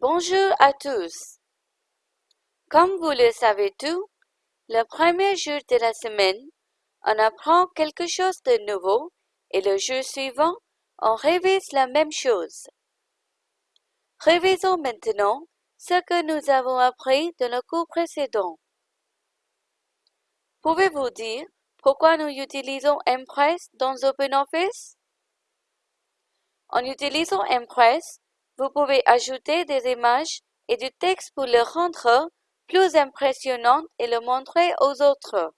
Bonjour à tous. Comme vous le savez tous, le premier jour de la semaine, on apprend quelque chose de nouveau et le jour suivant, on révise la même chose. Révisons maintenant ce que nous avons appris dans le cours précédent. Pouvez-vous dire pourquoi nous utilisons Impress dans OpenOffice? En utilisant Impress, vous pouvez ajouter des images et du texte pour le rendre plus impressionnant et le montrer aux autres.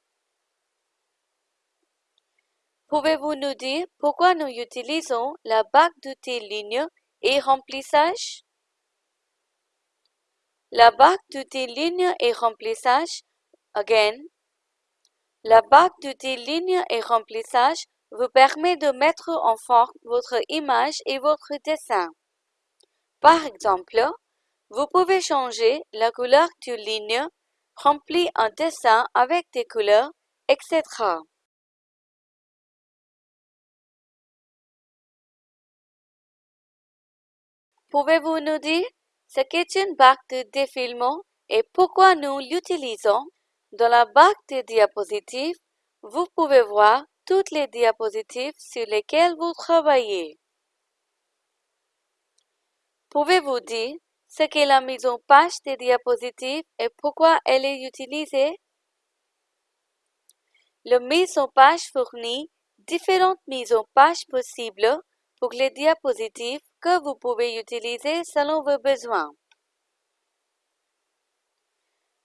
Pouvez-vous nous dire pourquoi nous utilisons la barre d'outils ligne et remplissage? La barre d'outils ligne et remplissage, again, la barre d'outils ligne et remplissage vous permet de mettre en forme votre image et votre dessin. Par exemple, vous pouvez changer la couleur d'une ligne, remplir un dessin avec des couleurs, etc. Pouvez-vous nous dire ce qu'est une barre de défilement et pourquoi nous l'utilisons? Dans la barre de diapositives, vous pouvez voir toutes les diapositives sur lesquelles vous travaillez. Pouvez-vous dire ce qu'est la mise en page des diapositives et pourquoi elle est utilisée? La mise en page fournit différentes mises en page possibles pour les diapositives que vous pouvez utiliser selon vos besoins.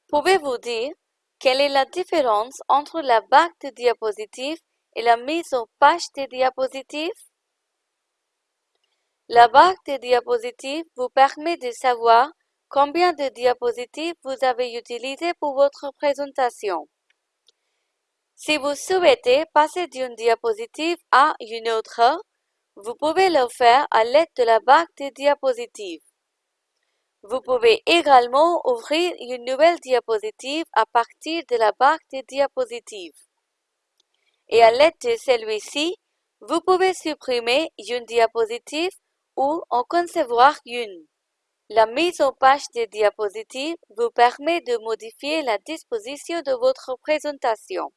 Pouvez-vous dire quelle est la différence entre la barre de diapositives et la mise en page des diapositives? La barre de diapositives vous permet de savoir combien de diapositives vous avez utilisées pour votre présentation. Si vous souhaitez passer d'une diapositive à une autre, vous pouvez le faire à l'aide de la barre de diapositives. Vous pouvez également ouvrir une nouvelle diapositive à partir de la barre de diapositives. Et à l'aide de celui-ci, vous pouvez supprimer une diapositive ou en concevoir une. La mise en page des diapositives vous permet de modifier la disposition de votre présentation.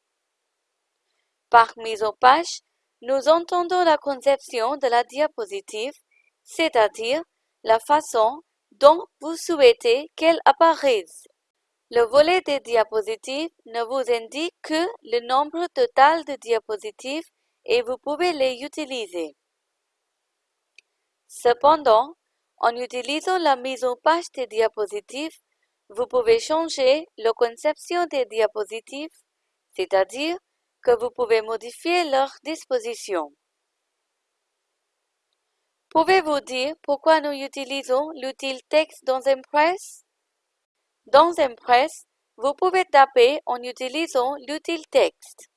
Par mise en page, nous entendons la conception de la diapositive, c'est-à-dire la façon dont vous souhaitez qu'elle apparaisse. Le volet des diapositives ne vous indique que le nombre total de diapositives et vous pouvez les utiliser. Cependant, en utilisant la mise en page des diapositives, vous pouvez changer la conception des diapositives, c'est-à-dire que vous pouvez modifier leur disposition. Pouvez-vous dire pourquoi nous utilisons l'outil texte dans Impress? Dans Impress, vous pouvez taper en utilisant l'outil texte.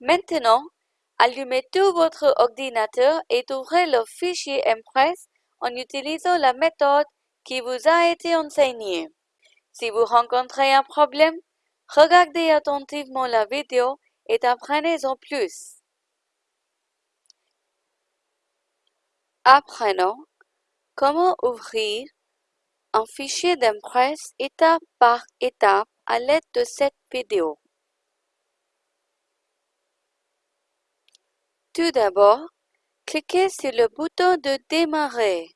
Maintenant, Allumez tout votre ordinateur et ouvrez le fichier Impress en utilisant la méthode qui vous a été enseignée. Si vous rencontrez un problème, regardez attentivement la vidéo et apprenez-en plus. Apprenons comment ouvrir un fichier d'Impress étape par étape à l'aide de cette vidéo. Tout d'abord, cliquez sur le bouton de Démarrer.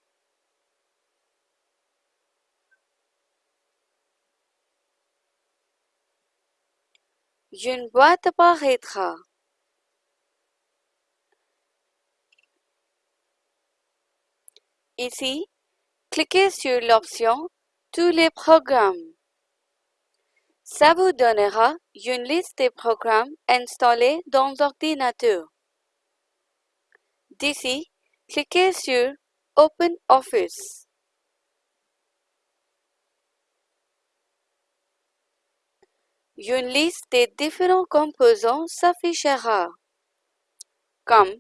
Une boîte apparaîtra. Ici, cliquez sur l'option Tous les programmes. Ça vous donnera une liste des programmes installés dans l'ordinateur. D'ici, cliquez sur Open Office. Une liste des différents composants s'affichera, comme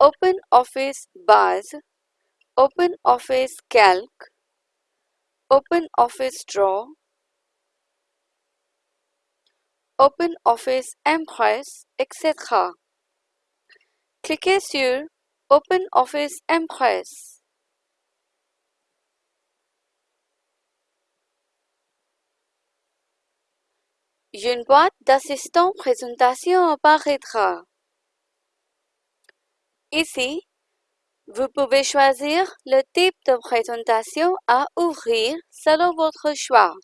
Open Office Base, Open Office Calc, Open Office Draw, Open Office Impress, etc. Cliquez sur OpenOffice Impress. Une boîte d'assistant présentation apparaîtra. Ici, vous pouvez choisir le type de présentation à ouvrir selon votre choix.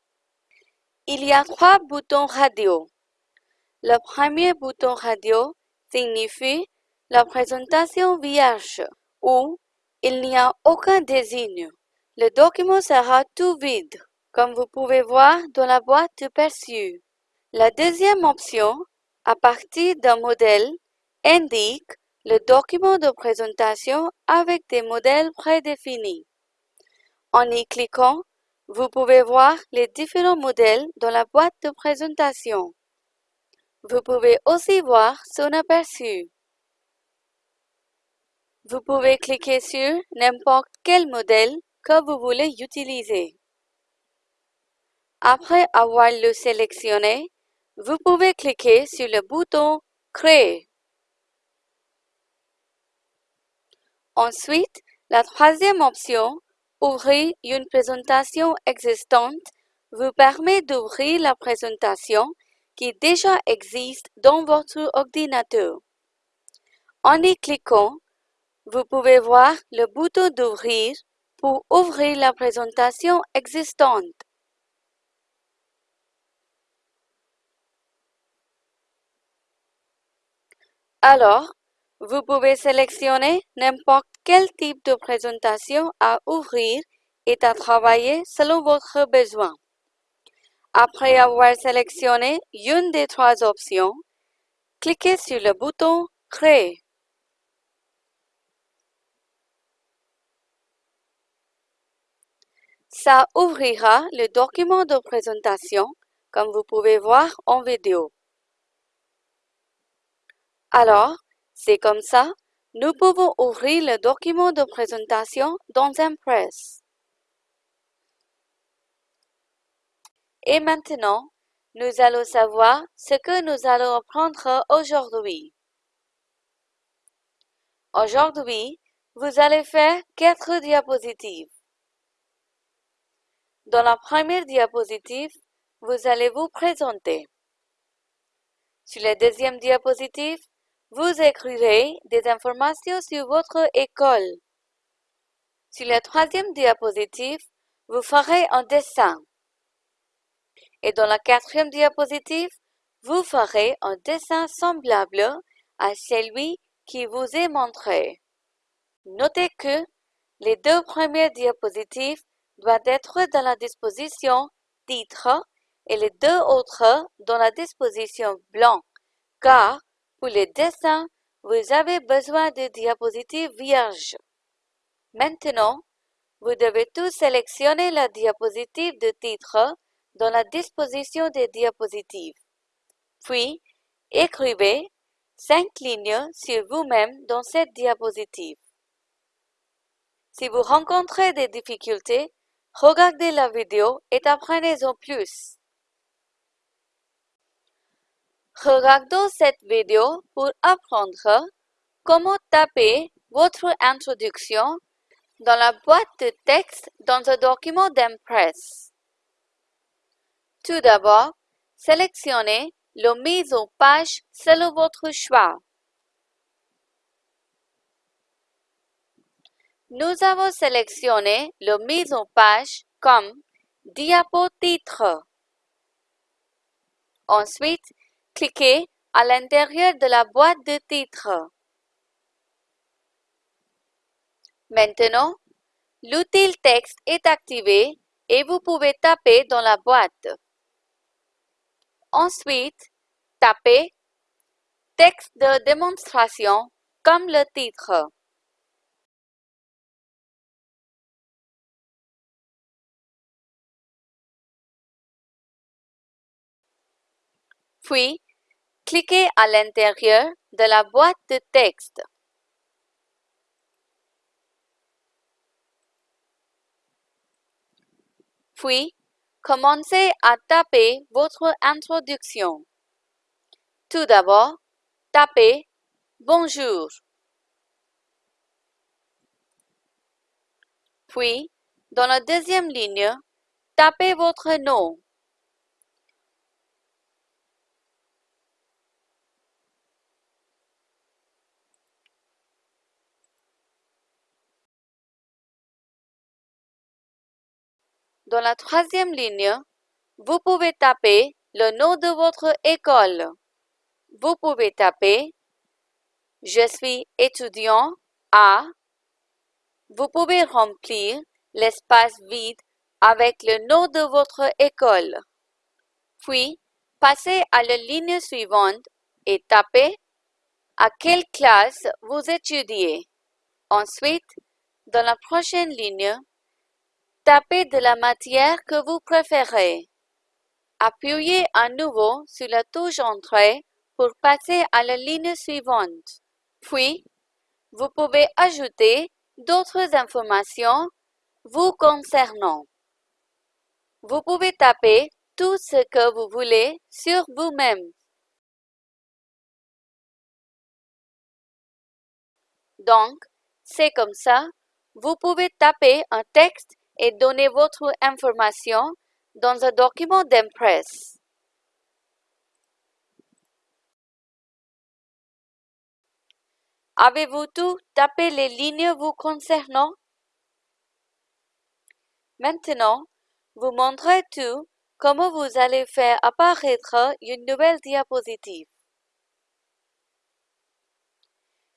Il y a trois boutons radio. Le premier bouton radio signifie la présentation vierge où il n'y a aucun désigne. Le document sera tout vide, comme vous pouvez voir dans la boîte de perçu. La deuxième option, à partir d'un modèle, indique le document de présentation avec des modèles prédéfinis. En y cliquant, vous pouvez voir les différents modèles dans la boîte de présentation. Vous pouvez aussi voir son aperçu. Vous pouvez cliquer sur n'importe quel modèle que vous voulez utiliser. Après avoir le sélectionné, vous pouvez cliquer sur le bouton Créer. Ensuite, la troisième option, Ouvrir une présentation existante, vous permet d'ouvrir la présentation qui déjà existe dans votre ordinateur. En y cliquant, vous pouvez voir le bouton d'ouvrir pour ouvrir la présentation existante. Alors, vous pouvez sélectionner n'importe quel type de présentation à ouvrir et à travailler selon votre besoin. Après avoir sélectionné une des trois options, cliquez sur le bouton Créer. Ça ouvrira le document de présentation, comme vous pouvez voir en vidéo. Alors, c'est comme ça, nous pouvons ouvrir le document de présentation dans Impress. Et maintenant, nous allons savoir ce que nous allons apprendre aujourd'hui. Aujourd'hui, vous allez faire quatre diapositives. Dans la première diapositive, vous allez vous présenter. Sur la deuxième diapositive, vous écrirez des informations sur votre école. Sur la troisième diapositive, vous ferez un dessin. Et dans la quatrième diapositive, vous ferez un dessin semblable à celui qui vous est montré. Notez que les deux premières diapositives doivent être dans la disposition titre et les deux autres dans la disposition blanc, car pour les dessins, vous avez besoin de diapositives vierges. Maintenant, vous devez tout sélectionner la diapositive de titre dans la disposition des diapositives. Puis, écrivez cinq lignes sur vous-même dans cette diapositive. Si vous rencontrez des difficultés, regardez la vidéo et apprenez-en plus. Regardons cette vidéo pour apprendre comment taper votre introduction dans la boîte de texte dans un document d'Impress. Tout d'abord, sélectionnez la mise en page selon votre choix. Nous avons sélectionné la mise en page comme diapo titre. Ensuite, cliquez à l'intérieur de la boîte de titre. Maintenant, l'outil texte est activé et vous pouvez taper dans la boîte. Ensuite, tapez Texte de démonstration comme le titre. Puis, cliquez à l'intérieur de la boîte de texte. Puis, commencez à taper votre introduction. Tout d'abord, tapez Bonjour. Puis, dans la deuxième ligne, tapez votre nom. Dans la troisième ligne, vous pouvez taper le nom de votre école. Vous pouvez taper Je suis étudiant à. Vous pouvez remplir l'espace vide avec le nom de votre école. Puis, passez à la ligne suivante et tapez à quelle classe vous étudiez. Ensuite, dans la prochaine ligne, tapez de la matière que vous préférez. Appuyez à nouveau sur la touche Entrée pour passer à la ligne suivante. Puis, vous pouvez ajouter d'autres informations vous concernant. Vous pouvez taper tout ce que vous voulez sur vous-même. Donc, c'est comme ça, vous pouvez taper un texte et donner votre information dans un document d'impresse. Avez-vous tout tapé les lignes vous concernant? Maintenant, vous montrez tout comment vous allez faire apparaître une nouvelle diapositive.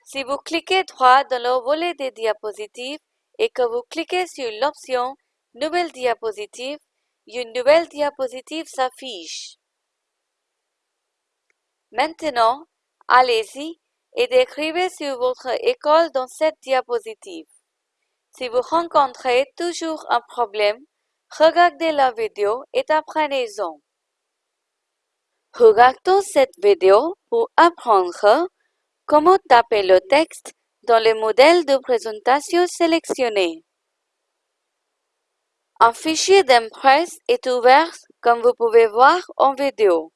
Si vous cliquez droit dans le volet des diapositives et que vous cliquez sur l'option Nouvelle diapositive, une nouvelle diapositive s'affiche. Maintenant, allez-y et décrivez sur votre école dans cette diapositive. Si vous rencontrez toujours un problème, regardez la vidéo et apprenez-en. Regardons cette vidéo pour apprendre comment taper le texte dans le modèle de présentation sélectionné. Un fichier d'impresse est ouvert comme vous pouvez voir en vidéo.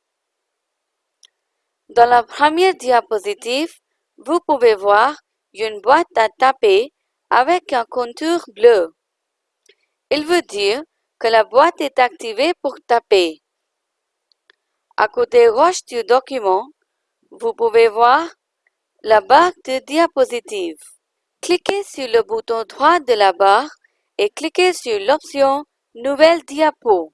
Dans la première diapositive, vous pouvez voir une boîte à taper avec un contour bleu. Il veut dire que la boîte est activée pour taper. À côté gauche du document, vous pouvez voir la barre de diapositive. Cliquez sur le bouton droit de la barre et cliquez sur l'option Nouvelle diapo.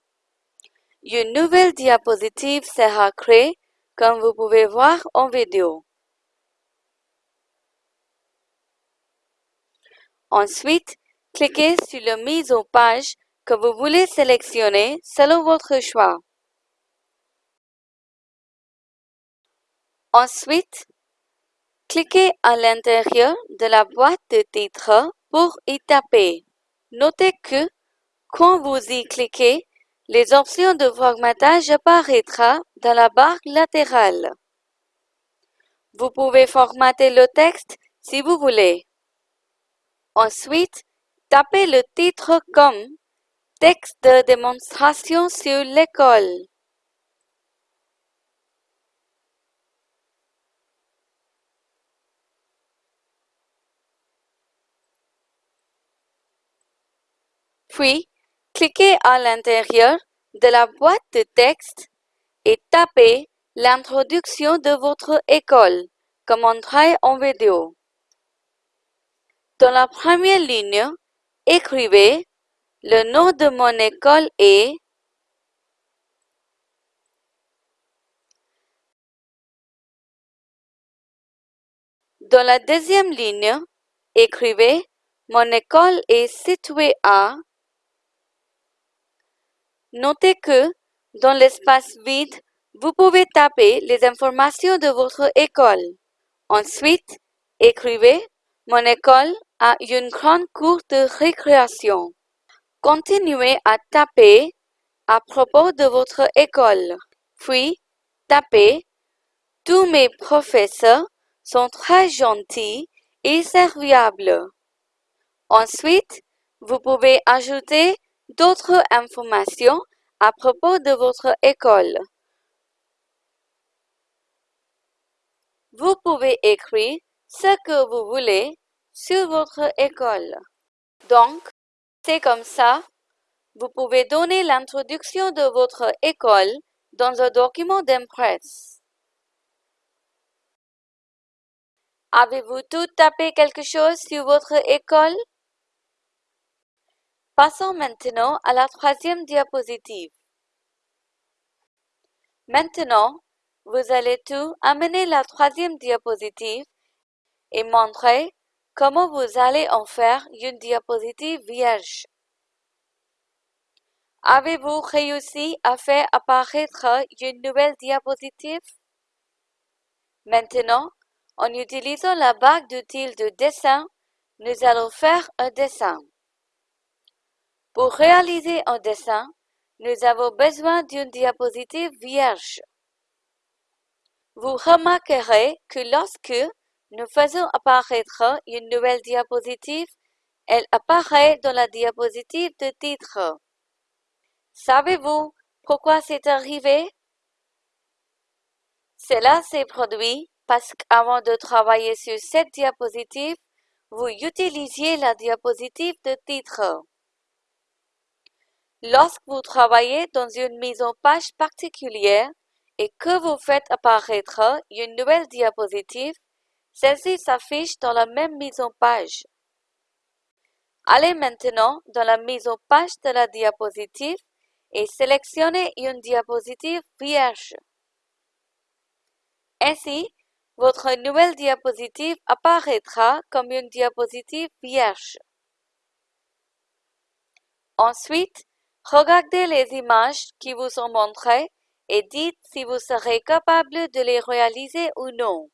Une nouvelle diapositive sera créée comme vous pouvez voir en vidéo. Ensuite, cliquez sur la mise en page que vous voulez sélectionner selon votre choix. Ensuite, cliquez à l'intérieur de la boîte de titre pour y taper. Notez que, quand vous y cliquez, les options de formatage apparaîtront dans la barre latérale. Vous pouvez formater le texte si vous voulez. Ensuite, tapez le titre comme texte de démonstration sur l'école. Puis, cliquez à l'intérieur de la boîte de texte et tapez l'introduction de votre école comme entrée en vidéo. Dans la première ligne, écrivez le nom de mon école est Dans la deuxième ligne, écrivez Mon école est située à Notez que, dans l'espace vide, vous pouvez taper les informations de votre école. Ensuite, écrivez Mon école a une grande cour de récréation. Continuez à taper à propos de votre école. Puis, tapez Tous mes professeurs sont très gentils et serviables. Ensuite, vous pouvez ajouter d'autres informations à propos de votre école? Vous pouvez écrire ce que vous voulez sur votre école. Donc, c'est comme ça, vous pouvez donner l'introduction de votre école dans un document d'impresse. Avez-vous tout tapé quelque chose sur votre école? Passons maintenant à la troisième diapositive. Maintenant, vous allez tout amener la troisième diapositive et montrer comment vous allez en faire une diapositive vierge. Avez-vous réussi à faire apparaître une nouvelle diapositive? Maintenant, en utilisant la barre d'outils de dessin, nous allons faire un dessin. Pour réaliser un dessin, nous avons besoin d'une diapositive vierge. Vous remarquerez que lorsque nous faisons apparaître une nouvelle diapositive, elle apparaît dans la diapositive de titre. Savez-vous pourquoi c'est arrivé? Cela s'est produit parce qu'avant de travailler sur cette diapositive, vous utilisiez la diapositive de titre. Lorsque vous travaillez dans une mise en page particulière et que vous faites apparaître une nouvelle diapositive, celle-ci s'affiche dans la même mise en page. Allez maintenant dans la mise en page de la diapositive et sélectionnez une diapositive vierge. Ainsi, votre nouvelle diapositive apparaîtra comme une diapositive vierge. Ensuite, Regardez les images qui vous sont montrées et dites si vous serez capable de les réaliser ou non.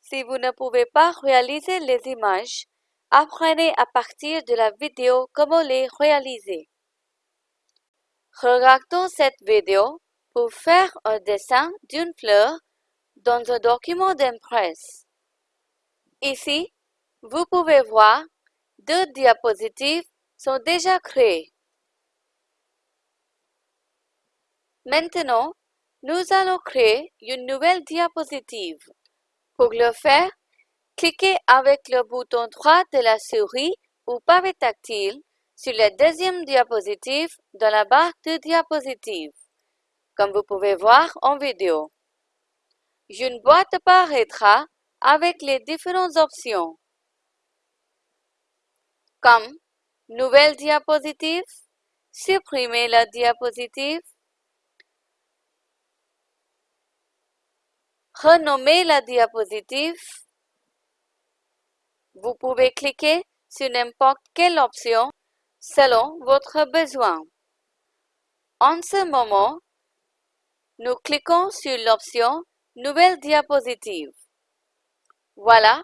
Si vous ne pouvez pas réaliser les images, apprenez à partir de la vidéo comment les réaliser. Regardons cette vidéo pour faire un dessin d'une fleur dans un document d'impresse. Ici, vous pouvez voir deux diapositives sont déjà créées. Maintenant, nous allons créer une nouvelle diapositive. Pour le faire, cliquez avec le bouton droit de la souris ou pavé tactile sur la deuxième diapositive dans la barre de diapositive, comme vous pouvez voir en vidéo. Une boîte apparaîtra avec les différentes options comme Nouvelle diapositive, supprimer la diapositive, renommer la diapositive. Vous pouvez cliquer sur n'importe quelle option selon votre besoin. En ce moment, nous cliquons sur l'option Nouvelle diapositive. Voilà,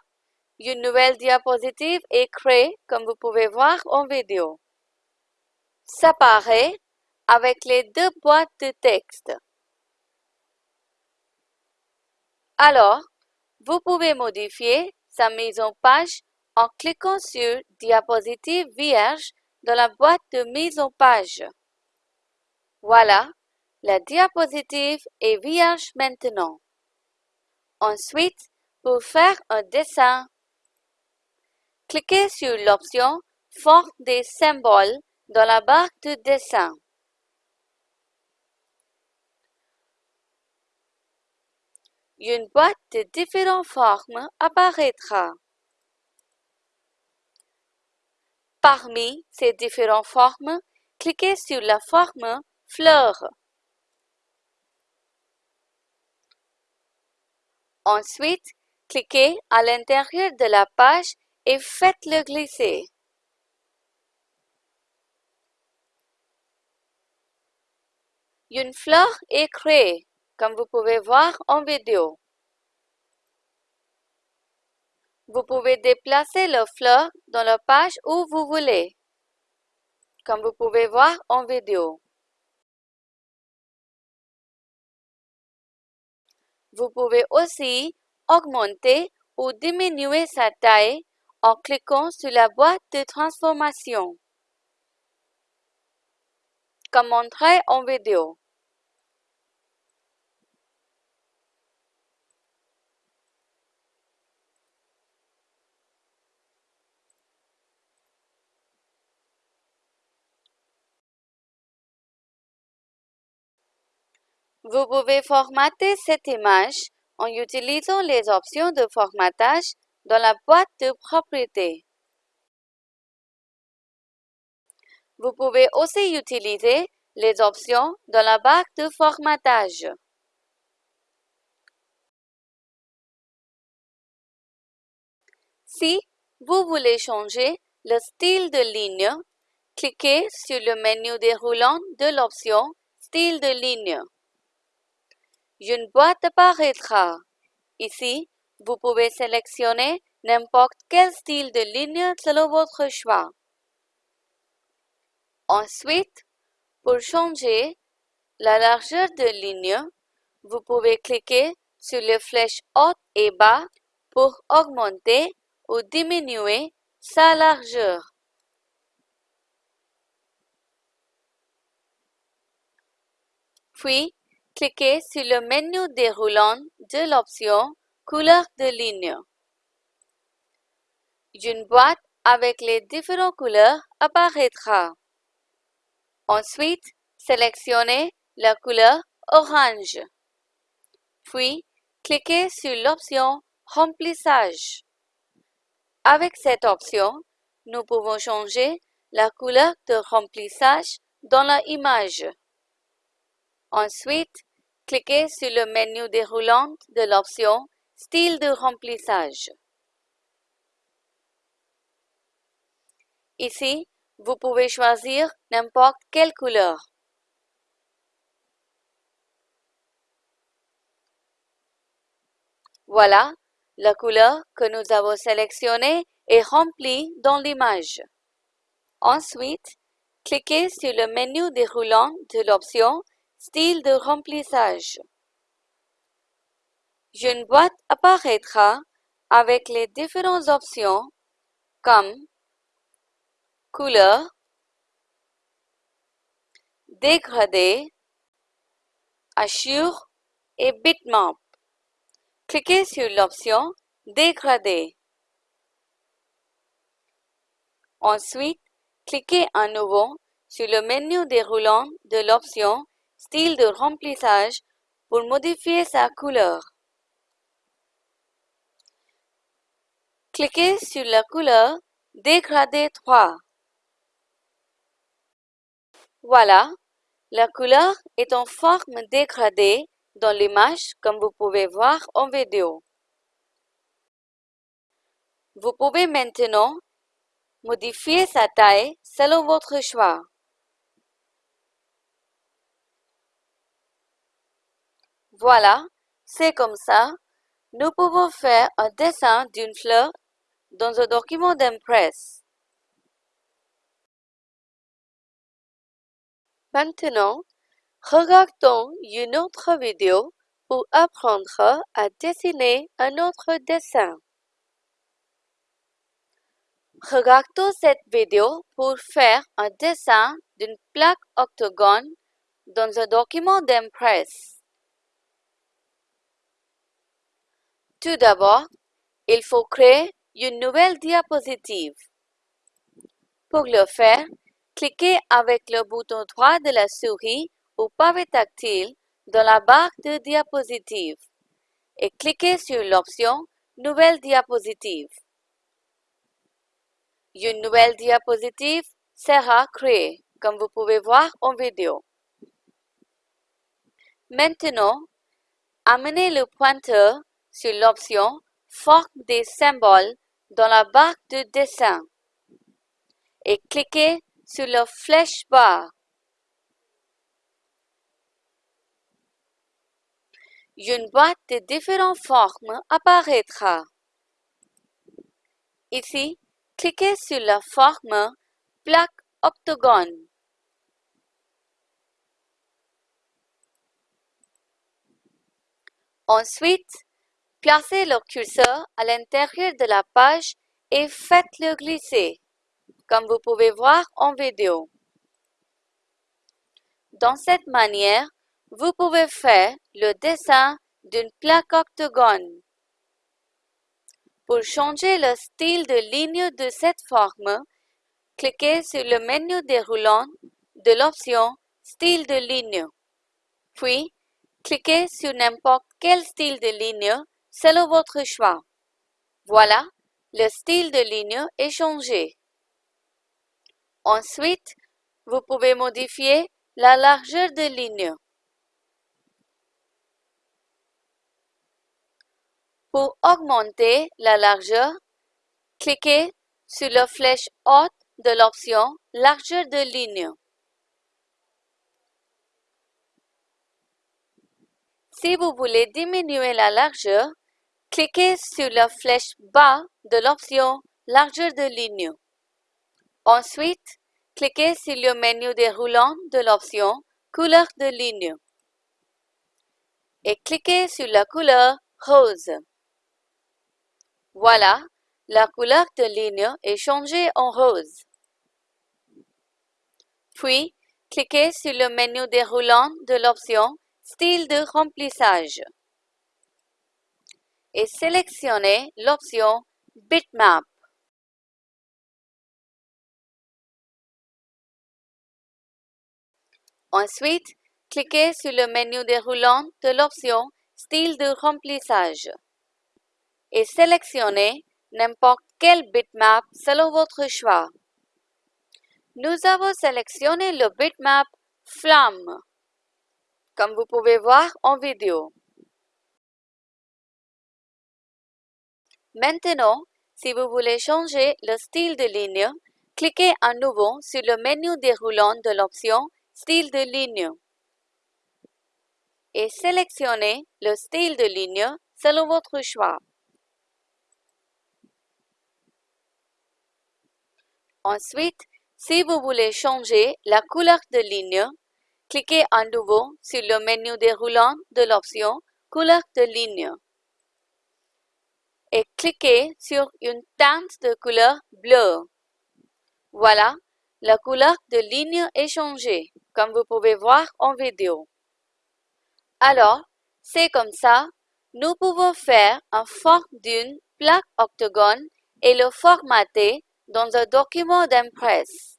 une nouvelle diapositive est créée comme vous pouvez voir en vidéo. Ça paraît avec les deux boîtes de texte. Alors, vous pouvez modifier sa mise en page en cliquant sur Diapositive vierge dans la boîte de mise en page. Voilà, la diapositive est vierge maintenant. Ensuite, pour faire un dessin, Cliquez sur l'option Forme des symboles dans la barre de dessin. Une boîte de différentes formes apparaîtra. Parmi ces différentes formes, cliquez sur la forme fleur. Ensuite, cliquez à l'intérieur de la page et faites-le glisser. Une fleur est créée, comme vous pouvez voir en vidéo. Vous pouvez déplacer la fleur dans la page où vous voulez, comme vous pouvez voir en vidéo. Vous pouvez aussi augmenter ou diminuer sa taille en cliquant sur la boîte de transformation, comme montré en vidéo. Vous pouvez formater cette image en utilisant les options de formatage dans la boîte de propriété. Vous pouvez aussi utiliser les options dans la barre de formatage. Si vous voulez changer le style de ligne, cliquez sur le menu déroulant de l'option Style de ligne. Une boîte apparaîtra. Ici, vous pouvez sélectionner n'importe quel style de ligne selon votre choix. Ensuite, pour changer la largeur de ligne, vous pouvez cliquer sur les flèches haut et bas pour augmenter ou diminuer sa largeur. Puis, cliquez sur le menu déroulant de l'option Couleur de ligne. Une boîte avec les différentes couleurs apparaîtra. Ensuite, sélectionnez la couleur orange. Puis, cliquez sur l'option Remplissage. Avec cette option, nous pouvons changer la couleur de remplissage dans la image. Ensuite, cliquez sur le menu déroulant de l'option Style de remplissage. Ici, vous pouvez choisir n'importe quelle couleur. Voilà, la couleur que nous avons sélectionnée est remplie dans l'image. Ensuite, cliquez sur le menu déroulant de l'option Style de remplissage. Une boîte apparaîtra avec les différentes options comme couleur, dégradé, assure et bitmap. Cliquez sur l'option Dégradé. Ensuite, cliquez à nouveau sur le menu déroulant de l'option Style de remplissage pour modifier sa couleur. Cliquez sur la couleur Dégradé 3. Voilà, la couleur est en forme dégradée dans l'image comme vous pouvez voir en vidéo. Vous pouvez maintenant modifier sa taille selon votre choix. Voilà, c'est comme ça. Nous pouvons faire un dessin d'une fleur dans un document d'impress. Maintenant, regardons une autre vidéo pour apprendre à dessiner un autre dessin. Regardons cette vidéo pour faire un dessin d'une plaque octogone dans un document d'impress. Tout d'abord, il faut créer une nouvelle diapositive. Pour le faire, cliquez avec le bouton droit de la souris ou pavé tactile dans la barre de diapositive et cliquez sur l'option Nouvelle diapositive. Une nouvelle diapositive sera créée, comme vous pouvez voir en vidéo. Maintenant, amenez le pointeur sur l'option Forme des symboles dans la barre de dessin et cliquez sur la flèche barre. Une boîte de différentes formes apparaîtra. Ici, cliquez sur la forme plaque octogone. Ensuite, placez le curseur à l'intérieur de la page et faites-le glisser, comme vous pouvez voir en vidéo. Dans cette manière, vous pouvez faire le dessin d'une plaque octogone. Pour changer le style de ligne de cette forme, cliquez sur le menu déroulant de l'option Style de ligne. Puis, cliquez sur n'importe quel style de ligne selon votre choix. Voilà, le style de ligne est changé. Ensuite, vous pouvez modifier la largeur de ligne. Pour augmenter la largeur, cliquez sur la flèche haute de l'option Largeur de ligne. Si vous voulez diminuer la largeur, cliquez sur la flèche bas de l'option Largeur de ligne. Ensuite, cliquez sur le menu déroulant de l'option Couleur de ligne et cliquez sur la couleur rose. Voilà, la couleur de ligne est changée en rose. Puis, cliquez sur le menu déroulant de l'option Style de remplissage et sélectionnez l'option Bitmap. Ensuite, cliquez sur le menu déroulant de l'option Style de remplissage et sélectionnez n'importe quel bitmap selon votre choix. Nous avons sélectionné le bitmap Flamme, comme vous pouvez voir en vidéo. Maintenant, si vous voulez changer le style de ligne, cliquez à nouveau sur le menu déroulant de l'option Style de ligne et sélectionnez le style de ligne selon votre choix. Ensuite, si vous voulez changer la couleur de ligne, cliquez à nouveau sur le menu déroulant de l'option Couleur de ligne et cliquez sur une teinte de couleur bleue. Voilà, la couleur de ligne est changée, comme vous pouvez voir en vidéo. Alors, c'est comme ça, nous pouvons faire un forme d'une plaque octogone et le formater dans un document d'impresse.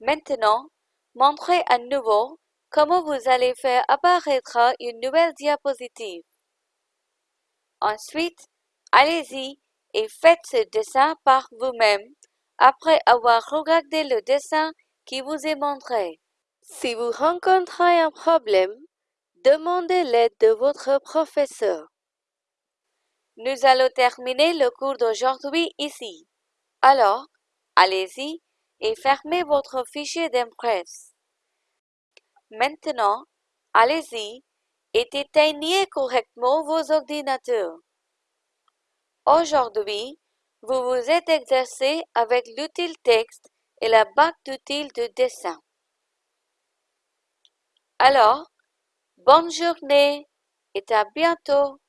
Maintenant, montrez à nouveau comment vous allez faire apparaître une nouvelle diapositive. Ensuite, allez-y et faites ce dessin par vous-même après avoir regardé le dessin qui vous est montré. Si vous rencontrez un problème, demandez l'aide de votre professeur. Nous allons terminer le cours d'aujourd'hui ici. Alors, allez-y et fermez votre fichier d'impresse. Maintenant, allez-y éteignez correctement vos ordinateurs. Aujourd'hui, vous vous êtes exercé avec l'outil texte et la bague d'outils de dessin. Alors, bonne journée et à bientôt.